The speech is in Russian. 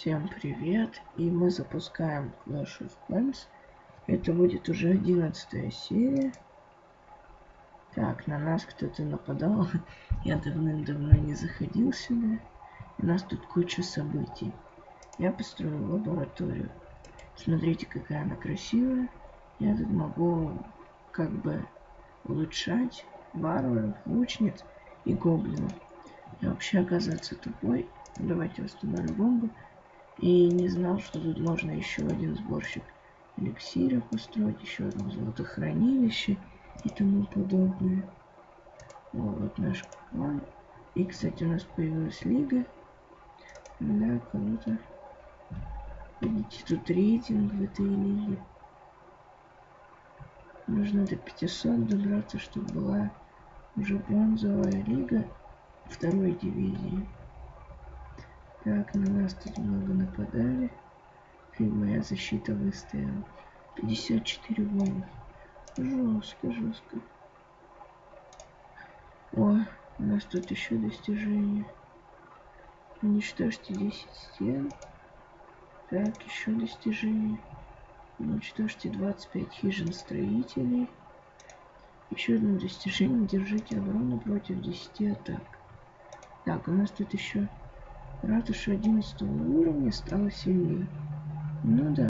Всем привет! И мы запускаем Clash of Clans. Это будет уже одиннадцатая серия. Так, на нас кто-то нападал. Я давным-давно не заходил сюда. У нас тут куча событий. Я построил лабораторию. Смотрите, какая она красивая. Я тут могу как бы улучшать варваров, лучниц и гоблинов. Я вообще оказывается тупой. Давайте установлю бомбу. И не знал, что тут можно еще один сборщик эликсира построить, еще одно золотохранилище и тому подобное. Вот наш клан. И, кстати, у нас появилась лига. Да, круто. Видите, тут рейтинг в этой лиге. Нужно до 500 добраться, чтобы была уже бронзовая лига второй дивизии. Так, на нас тут много нападали. И моя защита выстояла. 54 воинов. Жестко, жестко. О, у нас тут еще достижение. Уничтожьте 10 стен. Так, еще достижение. Уничтожьте 25 хижин строителей. Еще одно достижение. Держите оборону против 10 атак. Так, у нас тут еще ратуша 11 уровня стала сильнее. Ну да.